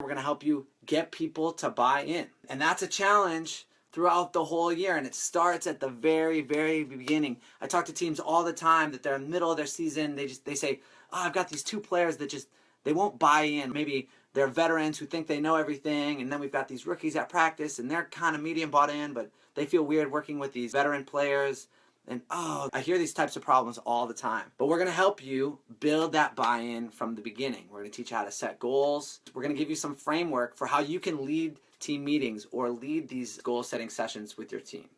We're going to help you get people to buy in. And that's a challenge throughout the whole year and it starts at the very very beginning. I talk to teams all the time that they're in the middle of their season. They just they say oh, i've got these two players that just they won't buy in. Maybe they're veterans who think they know everything and then we've got these rookies at practice and they're kind of medium bought in but they feel weird working with these veteran players and oh, I hear these types of problems all the time. But we're going to help you build that buy-in from the beginning. We're going to teach you how to set goals. We're going to give you some framework for how you can lead team meetings or lead these goal setting sessions with your team.